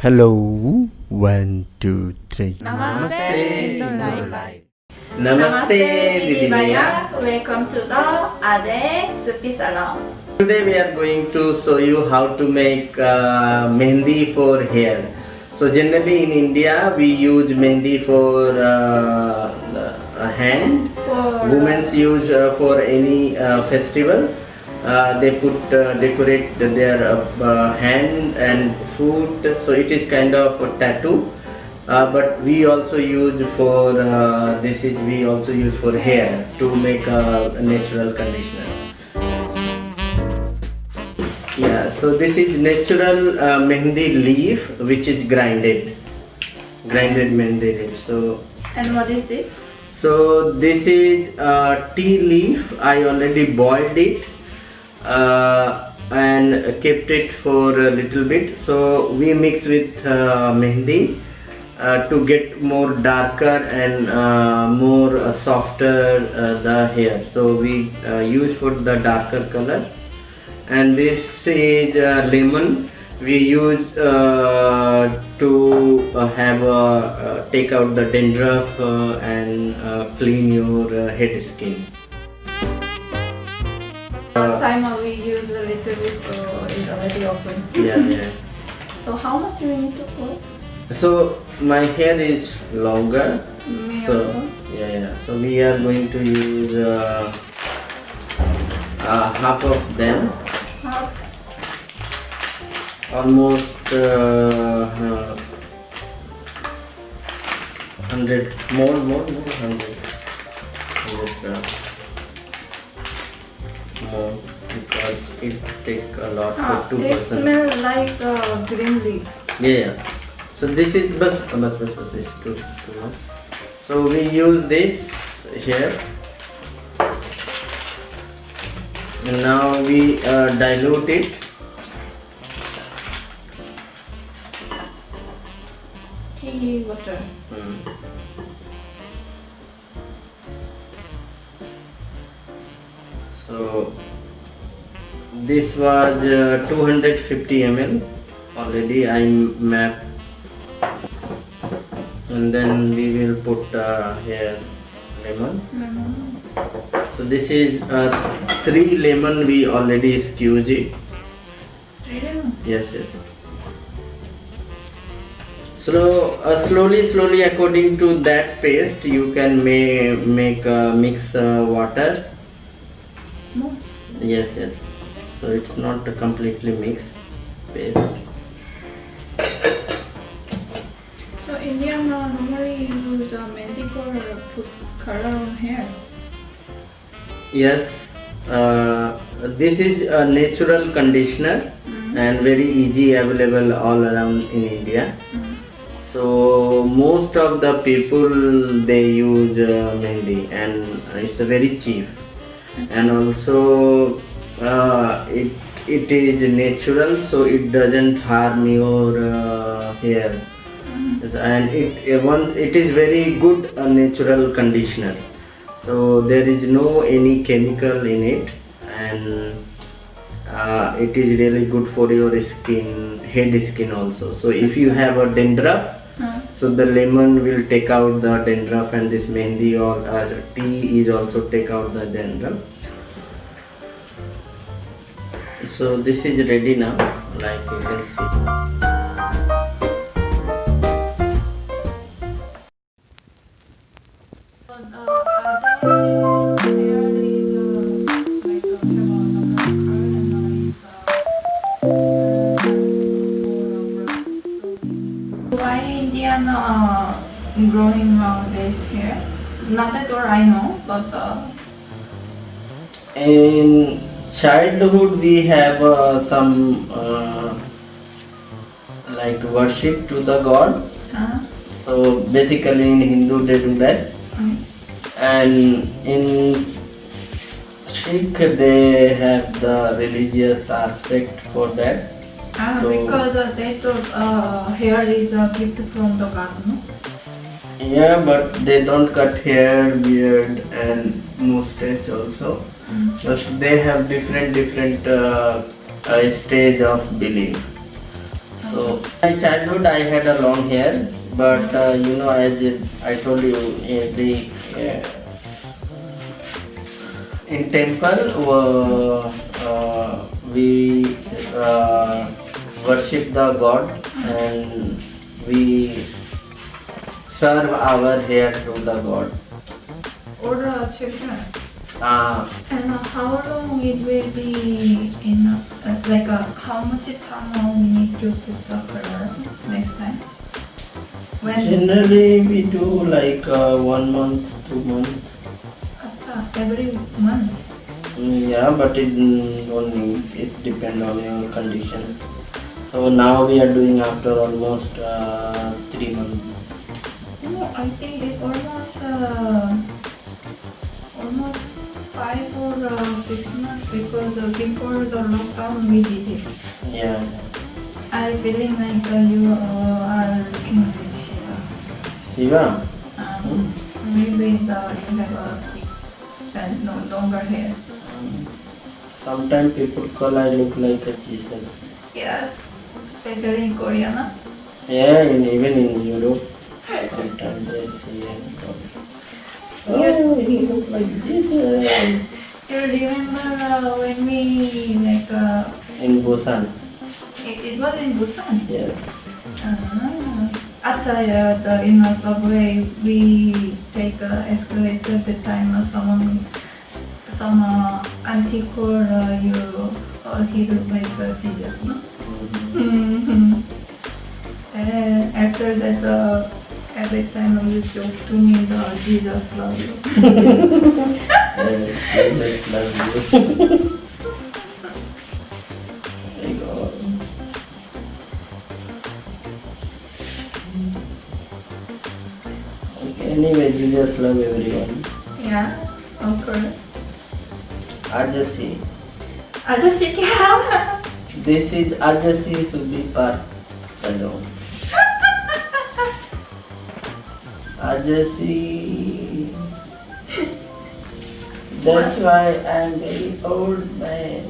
Hello, one, two, three. Namaste, Namaste, Namaste, Didi Maya. Welcome to the Ajay Supi Salon. Today we are going to show you how to make uh, mehendi for hair. So generally in India we use mehendi for uh, hand. For Women's use uh, for any uh, festival. Uh, they put uh, decorate their uh, hand and foot. So it is kind of a tattoo. But we also use for uh, this is we also use for hair to make a, a natural conditioner. Yeah, so this is natural uh, mehendi leaf which is grinded, grinded mehendi leaf. So and what is this? so this is uh, tea leaf. I already boiled it uh, and kept it for a little bit. So we mix with uh, uh, to get more darker and uh, more uh, softer uh, the hair. So we use for the darker color. And this is lemon. We use to have uh, take out the dandruff and clean your head skin. Yeah, yeah. So how much you need to put? So my hair is longer. Me so also. yeah, yeah. So we are going to use uh, uh, half of them, Half. almost uh, uh, hundred more, more, more hundred, hundred more because it take a lot Ah, for two they person. smell like uh, green leaf. Yeah, yeah. So this is bus bus bus bus is too too much. So we use this here. And now we uh, dilute it. Tea water. Hmm. This was uh, 250 ml already I map. And then we will put uh, here lemon. Lemon. so this is uh, three lemon we already squeeze it Three lemon. yes yes. Slow uh, slowly slowly according to that paste you can may make uh, mix uh, water. No. yes yes so it's not completely mixed. Paste. So Indian uh, normally use uh, mehndi for uh, put color on hair. yes uh, this is a natural conditioner and very easy available all around in india. Mm. so most of the people they use uh, mehendi and it's very cheap. And also uh, it it is natural so it doesn't harm your uh, hair. And it uh, once it is very good uh, natural conditioner. So there is no any chemical in it and uh, it is really good for your skin head skin also. So if you have a dandruff so the lemon will take out the dandruff and this mehendi or uh, tea is also take out the dandruff so this is ready now like you can see uh, Ajay's hair uh, like have a normal color and now it's more brown. So why Indian growing nowadays hair? Not at all I know, but uh, in childhood we have uh, some uh, like worship to the god huh? so basically in hindu they do that Mm. and in sikh they have the religious aspect for that Ah, So- because uh, they thought uh, hair is a gift from the god, no? yeah but they don't cut hair beard and mustache also But they have different different uh, uh, stage of belief So my childhood I had a long hair, but uh, you know as I told you in the uh, in temple uh, uh, we uh, worship the god and we serve our hair to the god. Or uh, children. Uh, And uh, how long it will be in, uh, uh, like uh, how much time we need to put the color next time? When? generally we do like uh, one month, two months. Acha, every month. Mm, Yeah, but it mm, only it depend on your conditions. So now we are doing after almost uh, three months. No, I think it almost uh, almost five or uh, six months because uh, before the lockdown we did it. Yeah, I believe like uh, you uh, are looking like Shiva. Siva. Um, maybe the, you have a no, longer hair. Sometimes people call I look like a Jesus. Yes, especially in Korea. No? Yeah, in, even in Europe, sometimes they see and. Oh, you look like Jesus. You remember uh, when we like uh, In Busan, it, it was in Busan. yes. Ah, Acha, yeah, the, in the subway, we take uh, escalator at the time uh, someone, some uh, auntie called uh, you, or he look like uh, Jesus, no? Mhm. Mm-hmm. And after that, uh, every time on YouTube to me the Jesus loves you. Jesus loves you. you go. Anyway, Jesus loves everyone. Yeah, of course. Ajasi. Ajasi kya? This is Ajasi Subi Park Salon. Ajasi. That's why I'm very old man.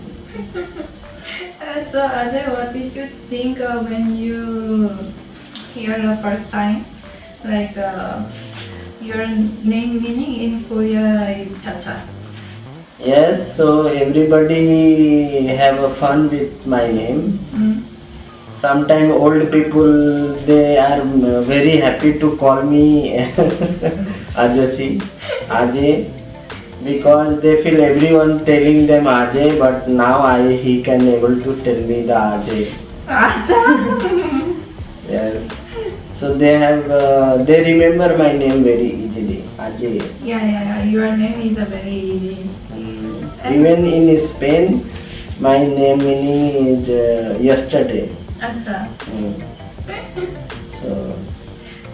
Uh, so Ajay, what did you think uh, when you hear the first time? Like uh, your name meaning in Korea is Chacha. Yes, so everybody have a fun with my name. Mm. Sometimes old people they are very happy to call me Ajasi, Ajay, because they feel everyone telling them Ajay, but now I he can able to tell me the Ajay. Ajay. Yes, so they have uh, they remember my name very easily, Ajay. yeah, yeah, yeah. Your name is a very easy. Mm. Even in Spain, my name meaning is uh, yesterday. Acha. Mm. So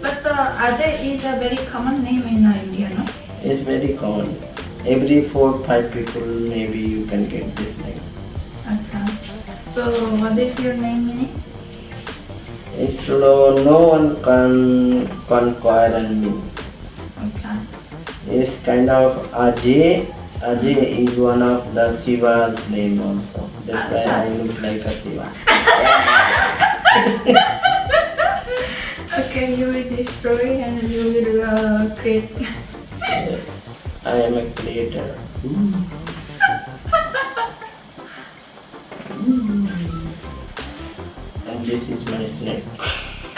But uh, Ajay is a very common name in uh, India, no? it's very common. Every four five people maybe you can get this name. Acha. So what is your name meaning? It's no, no one can conquer me. Acha. It's kind of Ajay. Ajay is one of the Shiva's name also. That's why I look like a Shiva. Okay, you will destroy and you will uh, create. Yes, I am a creator. And this is my snake.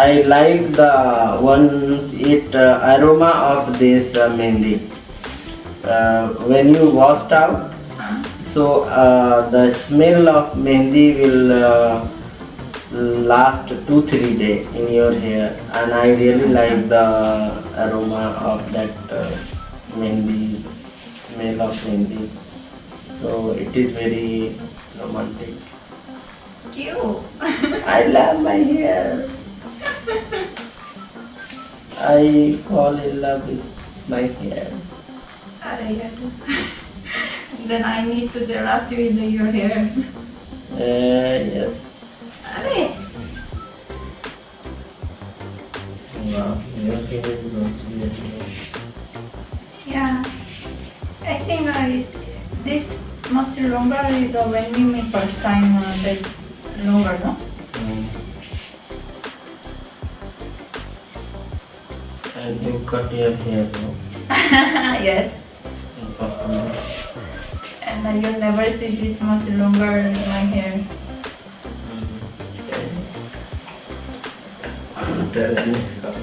I like the ones it uh, aroma of this uh, mehndi. Uh, when you washed out, so uh, the smell of mehndi will uh, last two three day in your hair, and I really like the aroma of that uh, mehndi smell of mehndi. So it is very romantic. Cute. I love my hair. I fall in love with my hair. Then I need to jealous you with your hair. Uh, yes. Yeah, I think I this much longer is when we make first time uh, that's longer, no? Mm. And you cut your hair, no? yes. And you'll never see this much longer my hair. terra di miscata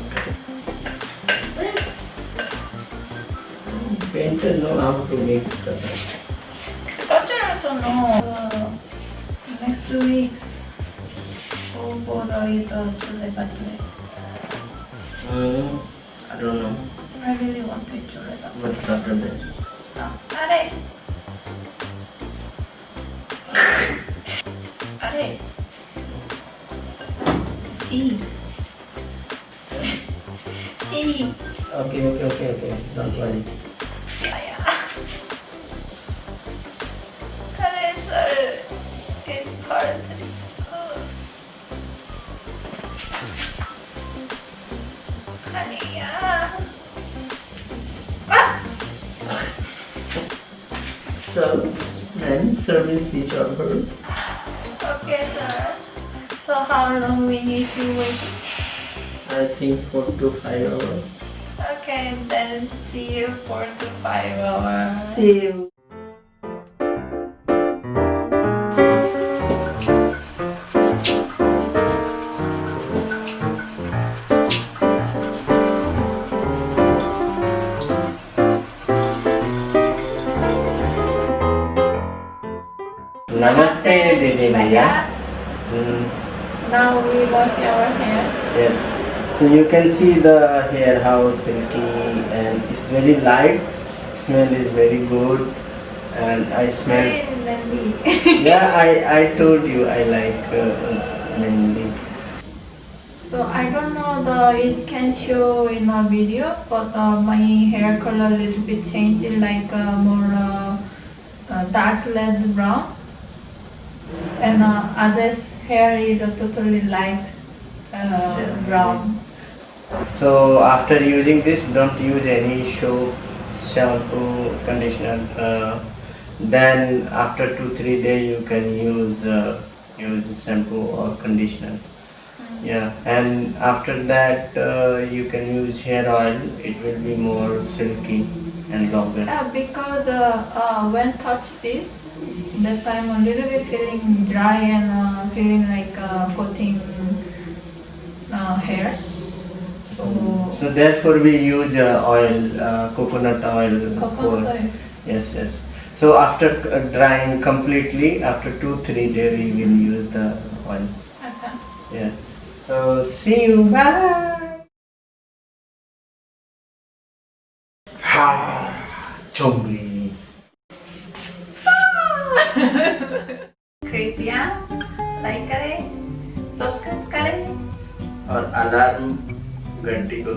mentre non amo più miscata scocciano sono uh, next week o borrò io sulle patate I don't know. I really want to eat chuleta. But it? No. Are. Are. See? Okay, okay, okay, okay. Don't worry. Colors are is hard to So, man, service is over. Okay, sir. So how long we need to wait? I think four to five hours. Okay, then see you four to five hours. See you. Namaste, Didi Maya. Mm, Now we wash our hair. yes. So you can see the hair how silky and it's very light. Smell is very good, and I smell. Yeah, I, I told you I like uh, mainly. so I don't know the it can show in a video, but uh, my hair color a little bit changed like uh, more uh, uh, dark red brown, and uh, Ajay's hair is a totally light uh, brown. So after using this, don't use any soap, shampoo, conditioner. Uh, then after two three days, you can use uh, use shampoo or conditioner. Yeah, and after that uh, you can use hair oil. It will be more silky and longer. Yeah, because uh, uh, when touch this, that time a little bit feeling dry and uh, feeling like uh, coating uh, hair. So So therefore we use uh, oil, uh, coconut oil. for- coconut oil. Yes, yes. So after uh, drying completely, after two three days, we will use the oil. Acha. Yeah. So see you. Bye.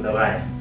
давай.